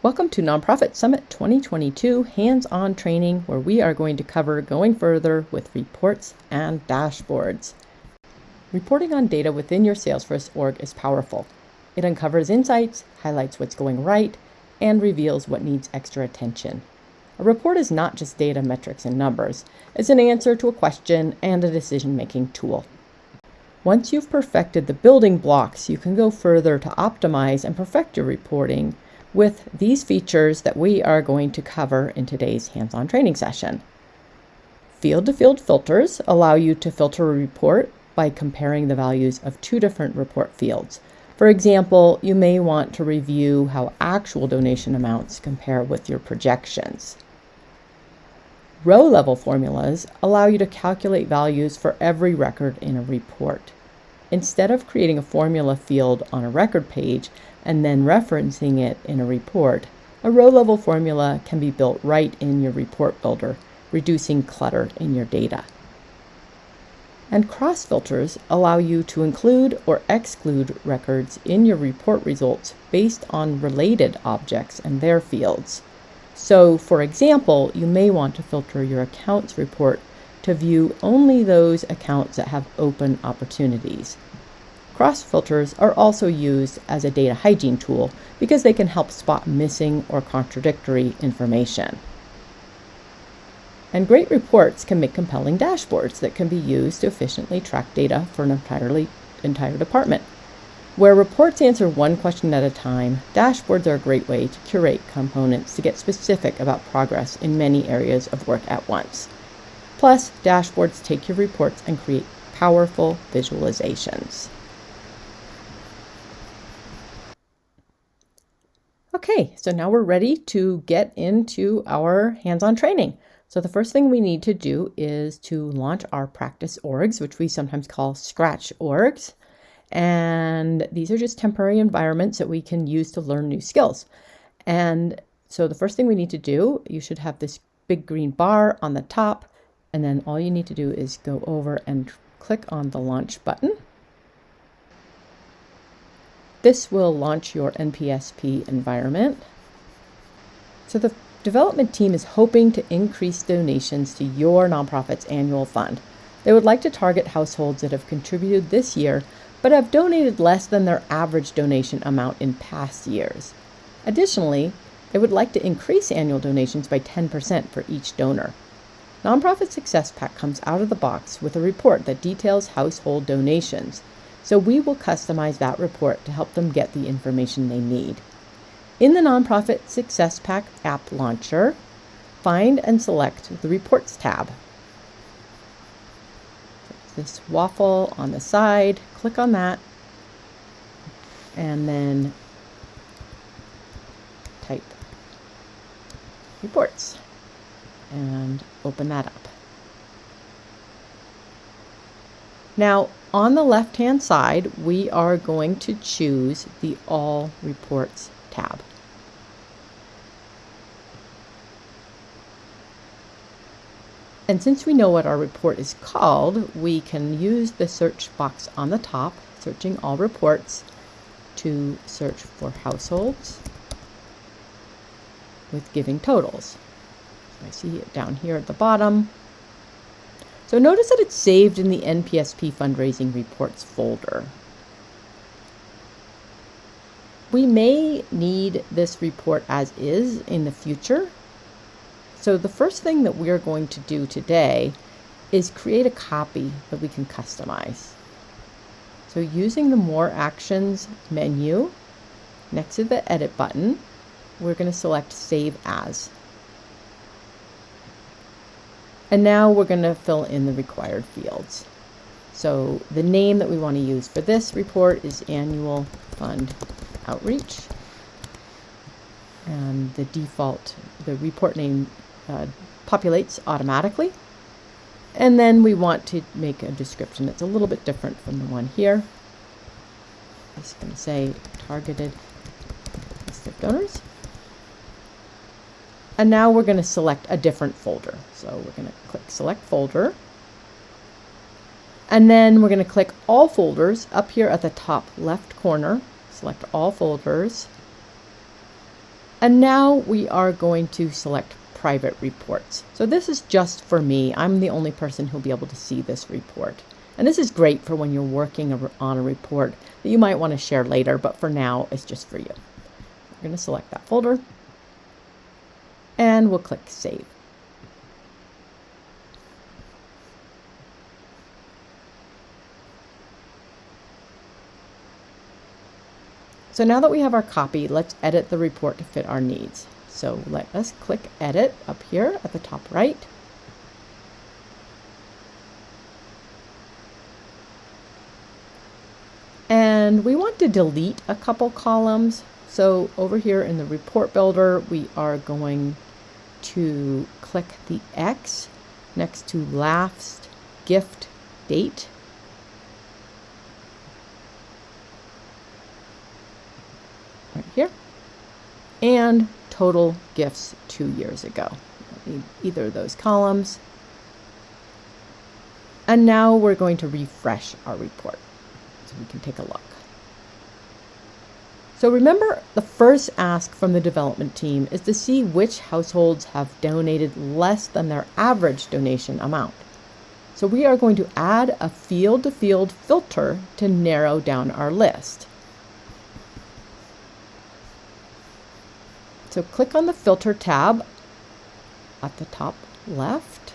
Welcome to Nonprofit Summit 2022 hands on training, where we are going to cover going further with reports and dashboards. Reporting on data within your Salesforce org is powerful. It uncovers insights, highlights what's going right, and reveals what needs extra attention. A report is not just data, metrics, and numbers, it's an answer to a question and a decision making tool. Once you've perfected the building blocks, you can go further to optimize and perfect your reporting with these features that we are going to cover in today's hands-on training session. Field-to-field filters allow you to filter a report by comparing the values of two different report fields. For example, you may want to review how actual donation amounts compare with your projections. Row level formulas allow you to calculate values for every record in a report. Instead of creating a formula field on a record page, and then referencing it in a report, a row level formula can be built right in your report builder, reducing clutter in your data. And cross filters allow you to include or exclude records in your report results based on related objects and their fields. So, for example, you may want to filter your accounts report to view only those accounts that have open opportunities. Cross filters are also used as a data hygiene tool because they can help spot missing or contradictory information. And great reports can make compelling dashboards that can be used to efficiently track data for an entirely entire department. Where reports answer one question at a time, dashboards are a great way to curate components to get specific about progress in many areas of work at once. Plus, dashboards take your reports and create powerful visualizations. Okay, so now we're ready to get into our hands-on training. So the first thing we need to do is to launch our practice orgs, which we sometimes call scratch orgs. And these are just temporary environments that we can use to learn new skills. And so the first thing we need to do, you should have this big green bar on the top. And then all you need to do is go over and click on the launch button. This will launch your NPSP environment. So the development team is hoping to increase donations to your nonprofit's annual fund. They would like to target households that have contributed this year but have donated less than their average donation amount in past years. Additionally, they would like to increase annual donations by 10% for each donor. Nonprofit Success Pack comes out of the box with a report that details household donations, so we will customize that report to help them get the information they need. In the Nonprofit Success Pack app launcher, find and select the Reports tab. This waffle on the side, click on that, and then type reports and open that up. Now, on the left-hand side, we are going to choose the All Reports tab. And since we know what our report is called, we can use the search box on the top, searching all reports, to search for households with giving totals. So I see it down here at the bottom. So notice that it's saved in the NPSP fundraising reports folder. We may need this report as is in the future. So the first thing that we're going to do today is create a copy that we can customize. So using the More Actions menu, next to the Edit button, we're going to select Save As. And now we're going to fill in the required fields. So the name that we want to use for this report is Annual Fund Outreach. And the default, the report name uh, populates automatically. And then we want to make a description that's a little bit different from the one here. I'm just going to say targeted donors. And now we're going to select a different folder. So we're going to click select folder. And then we're going to click all folders up here at the top left corner. Select all folders. And now we are going to select private reports. So this is just for me. I'm the only person who'll be able to see this report. And this is great for when you're working on a report that you might want to share later, but for now, it's just for you. We're going to select that folder and we'll click Save. So now that we have our copy, let's edit the report to fit our needs. So let us click Edit up here at the top right. And we want to delete a couple columns. So over here in the report builder, we are going to click the X next to last gift date. Right here. And total gifts two years ago. Either of those columns. And now we're going to refresh our report so we can take a look. So remember, the first ask from the development team is to see which households have donated less than their average donation amount. So we are going to add a field-to-field -field filter to narrow down our list. So click on the Filter tab at the top left.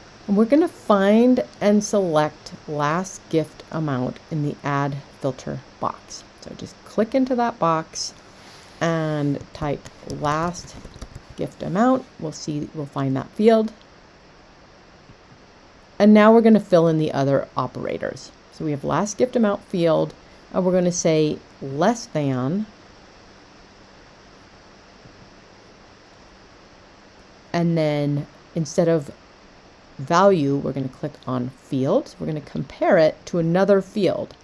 And we're going to find and select last gift amount in the add filter box. So just click into that box and type last gift amount. We'll see, we'll find that field. And now we're going to fill in the other operators. So we have last gift amount field, and we're going to say less than and then instead of value, we're going to click on field. We're going to compare it to another field.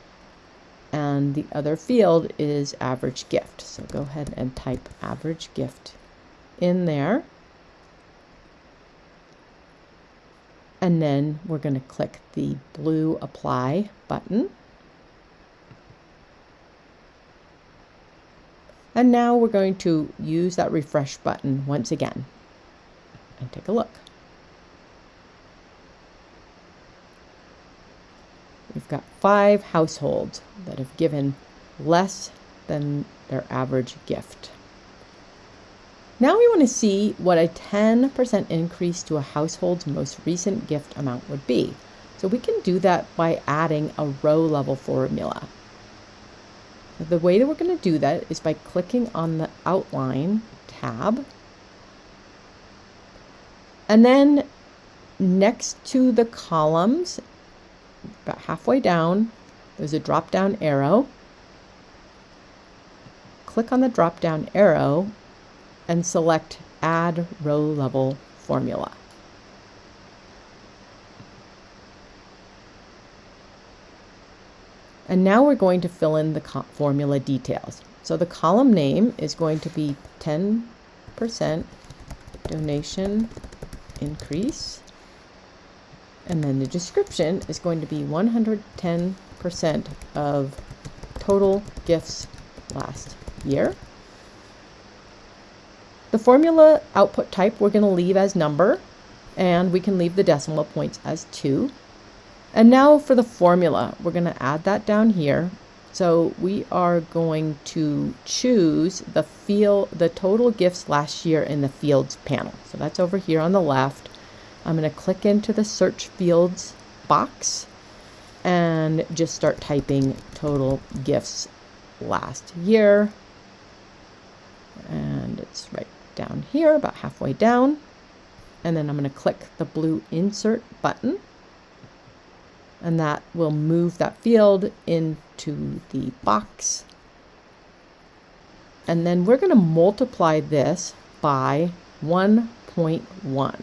And the other field is average gift. So go ahead and type average gift in there. And then we're going to click the blue apply button. And now we're going to use that refresh button once again and take a look. We've got five households that have given less than their average gift. Now we want to see what a 10% increase to a household's most recent gift amount would be. So we can do that by adding a row level formula. The way that we're going to do that is by clicking on the outline tab. And then next to the columns about halfway down, there's a drop down arrow. Click on the drop down arrow and select Add Row Level Formula. And now we're going to fill in the formula details. So the column name is going to be 10% donation increase. And then the description is going to be 110% of total gifts last year. The formula output type we're going to leave as number, and we can leave the decimal points as 2. And now for the formula, we're going to add that down here. So we are going to choose the field, the total gifts last year in the fields panel. So that's over here on the left. I'm going to click into the search fields box and just start typing total gifts last year. And it's right down here, about halfway down. And then I'm going to click the blue insert button. And that will move that field into the box. And then we're going to multiply this by 1.1.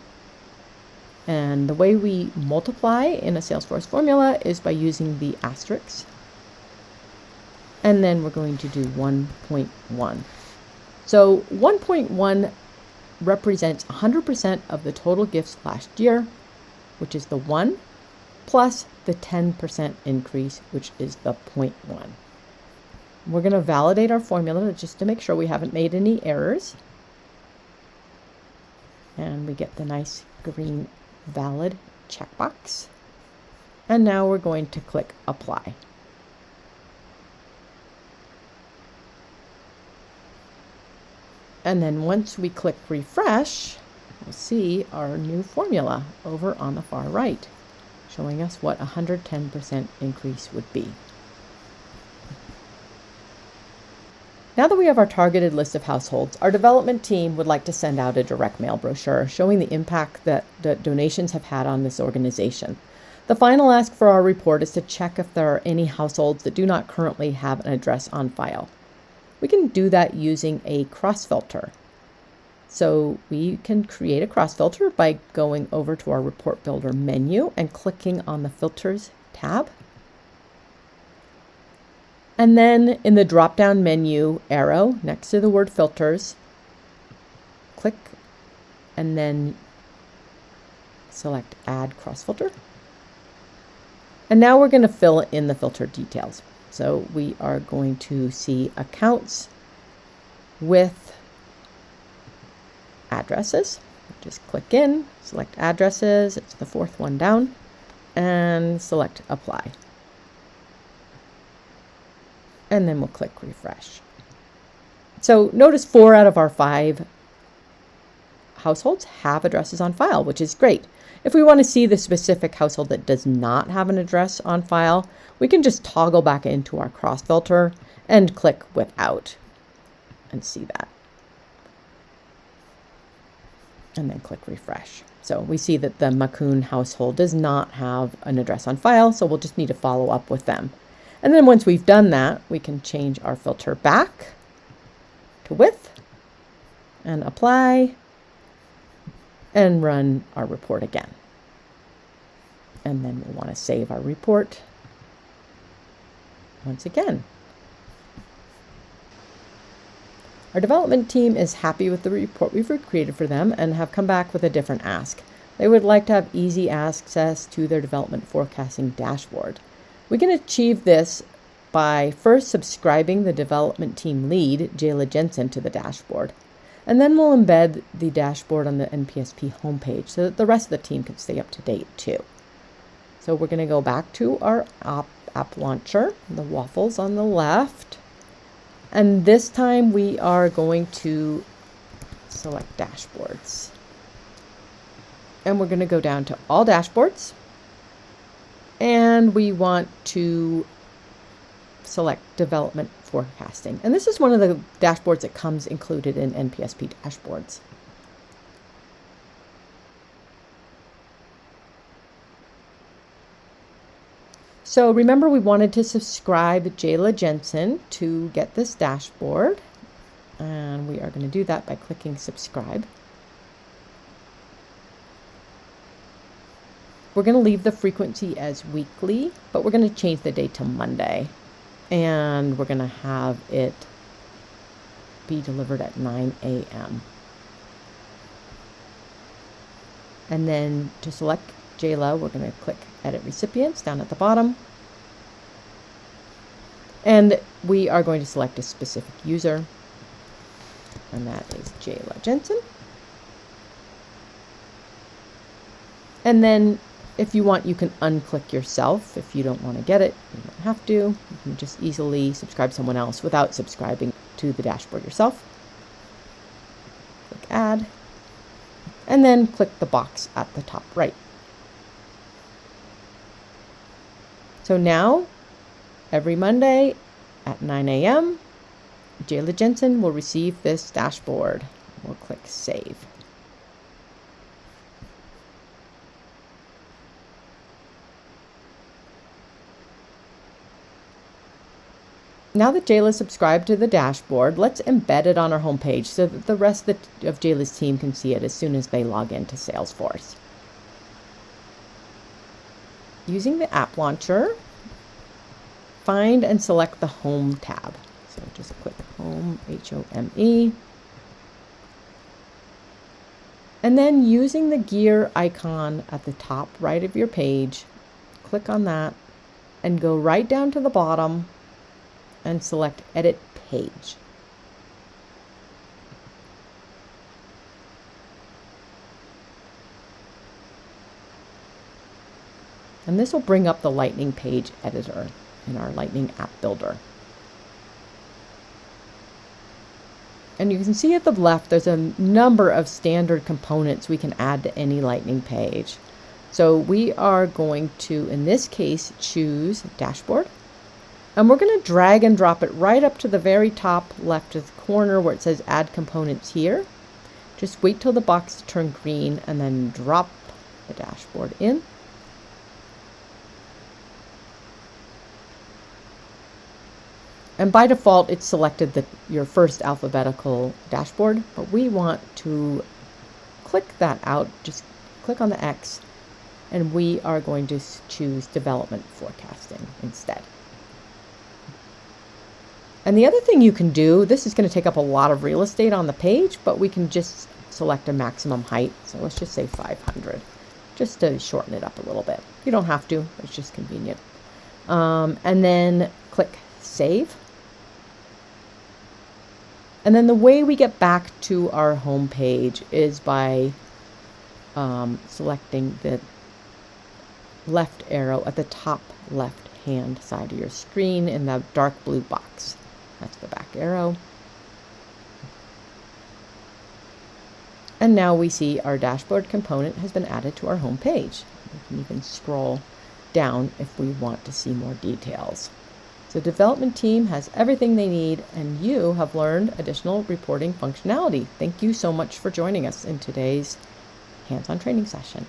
And the way we multiply in a Salesforce formula is by using the asterisk. And then we're going to do 1.1. So 1.1 represents 100% of the total gifts last year, which is the 1, plus the 10% increase, which is the 0.1. We're going to validate our formula just to make sure we haven't made any errors. And we get the nice green valid checkbox. And now we're going to click apply. And then once we click refresh, we'll see our new formula over on the far right, showing us what 110% increase would be. Now that we have our targeted list of households, our development team would like to send out a direct mail brochure showing the impact that the donations have had on this organization. The final ask for our report is to check if there are any households that do not currently have an address on file. We can do that using a cross filter. So we can create a cross filter by going over to our report builder menu and clicking on the filters tab. And then in the drop down menu arrow next to the word filters, click and then select add cross filter. And now we're going to fill in the filter details. So we are going to see accounts with addresses. Just click in, select addresses, it's the fourth one down, and select apply and then we'll click refresh. So notice four out of our five households have addresses on file, which is great. If we want to see the specific household that does not have an address on file, we can just toggle back into our cross filter and click without and see that. And then click refresh. So we see that the Macoun household does not have an address on file, so we'll just need to follow up with them. And then once we've done that, we can change our filter back to width and apply and run our report again. And then we want to save our report once again. Our development team is happy with the report we've created for them and have come back with a different ask. They would like to have easy access to their development forecasting dashboard. We can achieve this by first subscribing the development team lead, Jayla Jensen, to the dashboard. And then we'll embed the dashboard on the NPSP homepage so that the rest of the team can stay up to date too. So we're going to go back to our app, app launcher, the waffles on the left. And this time we are going to select dashboards. And we're going to go down to all dashboards and we want to select development forecasting. And this is one of the dashboards that comes included in NPSP dashboards. So remember we wanted to subscribe Jayla Jensen to get this dashboard. And we are going to do that by clicking subscribe. We're going to leave the frequency as weekly, but we're going to change the date to Monday. And we're going to have it be delivered at 9 a.m. And then to select Jayla, we're going to click Edit Recipients down at the bottom. And we are going to select a specific user, and that is Jayla Jensen. And then if you want, you can unclick yourself. If you don't want to get it, you don't have to. You can just easily subscribe someone else without subscribing to the dashboard yourself. Click Add. And then click the box at the top right. So now, every Monday at 9 a.m., Jayla Jensen will receive this dashboard. We'll click Save. Now that Jayla's subscribed to the dashboard, let's embed it on our homepage so that the rest of, the, of Jayla's team can see it as soon as they log into Salesforce. Using the app launcher, find and select the Home tab. So just click Home, H-O-M-E. And then using the gear icon at the top right of your page, click on that and go right down to the bottom and select Edit Page. And this will bring up the Lightning Page Editor in our Lightning App Builder. And you can see at the left, there's a number of standard components we can add to any Lightning page. So we are going to, in this case, choose Dashboard. And we're going to drag and drop it right up to the very top left of the corner where it says Add Components here. Just wait till the box turns green and then drop the dashboard in. And by default, it's selected the, your first alphabetical dashboard, but we want to click that out, just click on the X, and we are going to choose development forecasting instead. And the other thing you can do, this is going to take up a lot of real estate on the page, but we can just select a maximum height. So let's just say 500, just to shorten it up a little bit. You don't have to, it's just convenient. Um, and then click Save. And then the way we get back to our home page is by um, selecting the left arrow at the top left hand side of your screen in the dark blue box. That's the back arrow. And now we see our dashboard component has been added to our home page. We can even scroll down if we want to see more details. The development team has everything they need, and you have learned additional reporting functionality. Thank you so much for joining us in today's hands on training session.